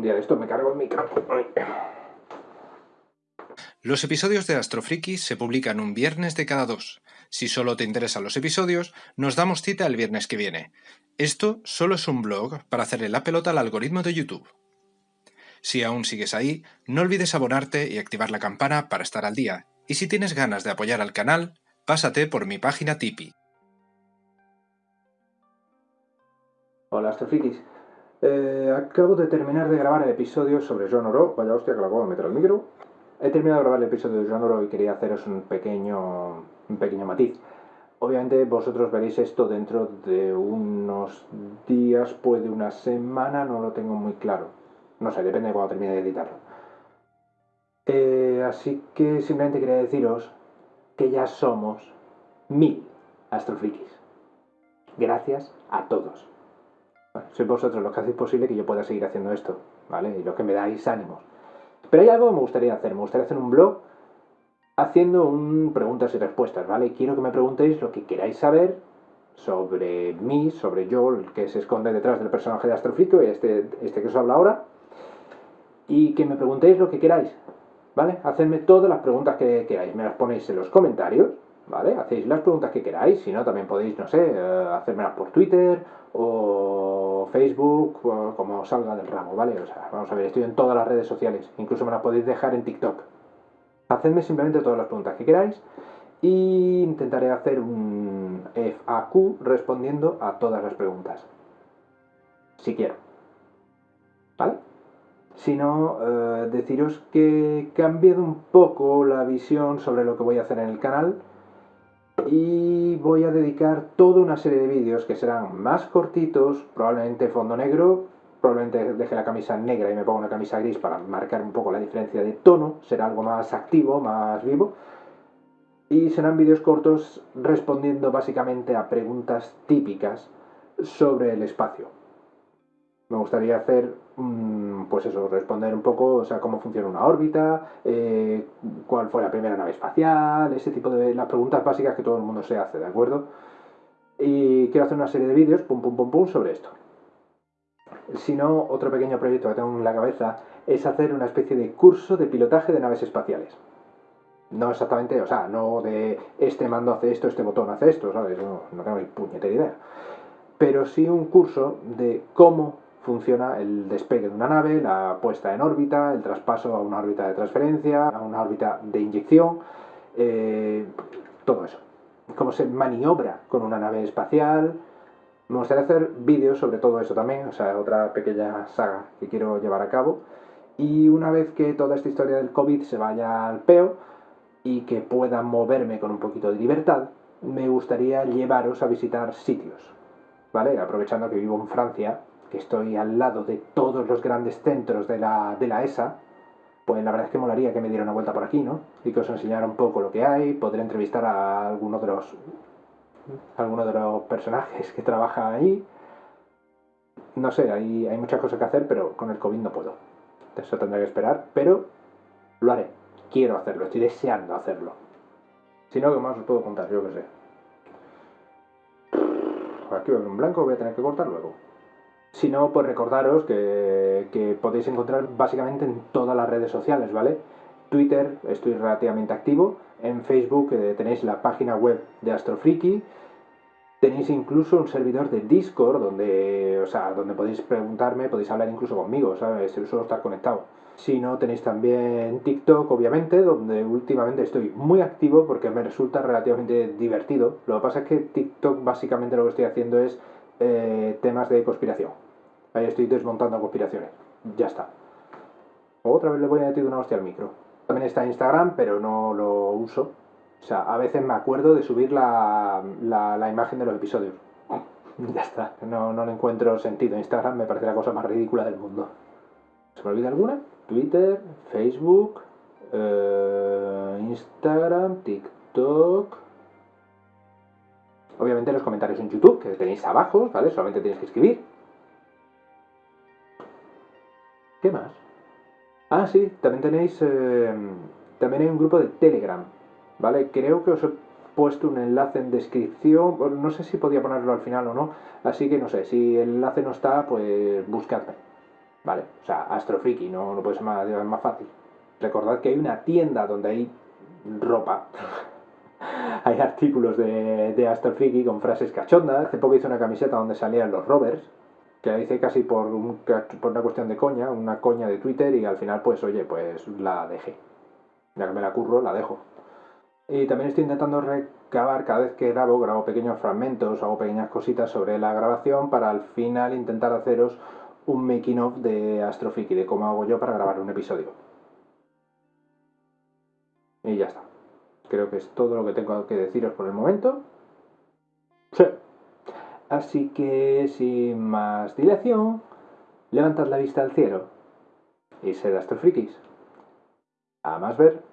Un día de esto me cargo el micro. Los episodios de Astrofriki se publican un viernes de cada dos. Si solo te interesan los episodios, nos damos cita el viernes que viene. Esto solo es un blog para hacerle la pelota al algoritmo de YouTube. Si aún sigues ahí, no olvides abonarte y activar la campana para estar al día. Y si tienes ganas de apoyar al canal, pásate por mi página Tipeee. Hola Astrofrikis. Eh, acabo de terminar de grabar el episodio sobre John Oro. Vaya hostia que lo acabo de meter al micro. He terminado de grabar el episodio de John Oro y quería haceros un pequeño, un pequeño matiz. Obviamente vosotros veréis esto dentro de unos días, puede una semana, no lo tengo muy claro. No sé, depende de cuando termine de editarlo. Eh, así que simplemente quería deciros que ya somos mil astrofrikis. Gracias a todos. Bueno, sois vosotros los que hacéis posible que yo pueda seguir haciendo esto, ¿vale? Y los que me dais ánimos. Pero hay algo que me gustaría hacer. Me gustaría hacer un blog haciendo un preguntas y respuestas, ¿vale? Quiero que me preguntéis lo que queráis saber sobre mí, sobre yo, el que se esconde detrás del personaje de Astrofrico y este, este que os habla ahora. Y que me preguntéis lo que queráis, ¿vale? Hacedme todas las preguntas que queráis. Me las ponéis en los comentarios, ¿vale? Hacéis las preguntas que queráis. Si no, también podéis, no sé, eh, hacérmelas por Twitter o Facebook, o como salga del ramo, ¿vale? O sea, vamos a ver, estoy en todas las redes sociales. Incluso me las podéis dejar en TikTok. Hacedme simplemente todas las preguntas que queráis y intentaré hacer un FAQ respondiendo a todas las preguntas. Si quiero. ¿Vale? Si no, eh, deciros que he cambiado un poco la visión sobre lo que voy a hacer en el canal y voy a dedicar toda una serie de vídeos que serán más cortitos, probablemente fondo negro, probablemente deje la camisa negra y me ponga una camisa gris para marcar un poco la diferencia de tono, será algo más activo, más vivo. Y serán vídeos cortos respondiendo básicamente a preguntas típicas sobre el espacio. Me gustaría hacer, pues eso, responder un poco, o sea, cómo funciona una órbita, eh, cuál fue la primera nave espacial, ese tipo de las preguntas básicas que todo el mundo se hace, ¿de acuerdo? Y quiero hacer una serie de vídeos, pum, pum, pum, pum, sobre esto. Si no, otro pequeño proyecto que tengo en la cabeza es hacer una especie de curso de pilotaje de naves espaciales. No exactamente, o sea, no de este mando hace esto, este botón hace esto, ¿sabes? No tengo ni puñetera idea. Pero sí un curso de cómo funciona el despegue de una nave, la puesta en órbita, el traspaso a una órbita de transferencia, a una órbita de inyección, eh, todo eso. Cómo se maniobra con una nave espacial. Me gustaría hacer vídeos sobre todo eso también, o sea, otra pequeña saga que quiero llevar a cabo. Y una vez que toda esta historia del COVID se vaya al peo y que pueda moverme con un poquito de libertad, me gustaría llevaros a visitar sitios, ¿vale? Aprovechando que vivo en Francia, que estoy al lado de todos los grandes centros de la, de la ESA, pues la verdad es que molaría que me diera una vuelta por aquí, ¿no? Y que os enseñara un poco lo que hay, podré entrevistar a alguno de los, de los personajes que trabajan ahí. No sé, hay, hay muchas cosas que hacer, pero con el COVID no puedo. Eso tendré que esperar, pero lo haré. Quiero hacerlo, estoy deseando hacerlo. Si no, ¿qué más os puedo contar? Yo qué sé. Aquí veo en blanco, voy a tener que cortar luego. Si no, pues recordaros que, podéis encontrar básicamente en todas las redes sociales, ¿vale? Twitter estoy relativamente activo, en Facebook eh, tenéis la página web de Astrofriki, tenéis incluso un servidor de Discord donde, o sea, donde podéis preguntarme, podéis hablar incluso conmigo, ¿sabes? Suelo estar conectado. Si no, tenéis también TikTok, obviamente, donde últimamente estoy muy activo porque me resulta relativamente divertido. Lo que pasa es que TikTok básicamente lo que estoy haciendo es eh, temas de conspiración. Ahí estoy desmontando conspiraciones. Ya está. Otra vez le voy a meter una hostia al micro. También está Instagram, pero no lo uso. O sea, a veces me acuerdo de subir la, la, imagen de los episodios. ya está. No, no le encuentro sentido. Instagram me parece la cosa más ridícula del mundo. ¿Se me olvida alguna? Twitter, Facebook, eh, Instagram, TikTok. Obviamente los comentarios en YouTube, que tenéis abajo, ¿vale? Solamente tenéis que escribir. ¿Qué más? Ah, sí, también tenéis... Eh, también hay un grupo de Telegram, ¿vale? Creo que os he puesto un enlace en descripción, no sé si podía ponerlo al final o no, así que no sé, si el enlace no está, pues buscadme. ¿Vale? O sea, Astrofriki, no, no puede ser más, más fácil. Recordad que hay una tienda donde hay ropa. hay artículos de, de Astrofriki con frases cachondas. Hace poco hice una camiseta donde salían los rovers, que la hice casi por, por una cuestión de coña, una coña de Twitter, y al final, pues, oye, pues la dejé. Ya que me la curro, la dejo. Y también estoy intentando recabar, cada vez que grabo, grabo pequeños fragmentos, hago pequeñas cositas sobre la grabación para al final intentar haceros un making of de Astrofiki, de cómo hago yo para grabar un episodio. Y ya está. Creo que es todo lo que tengo que deciros por el momento. Sí. Así que, sin más dilación, levantad la vista al cielo y sed. A más ver.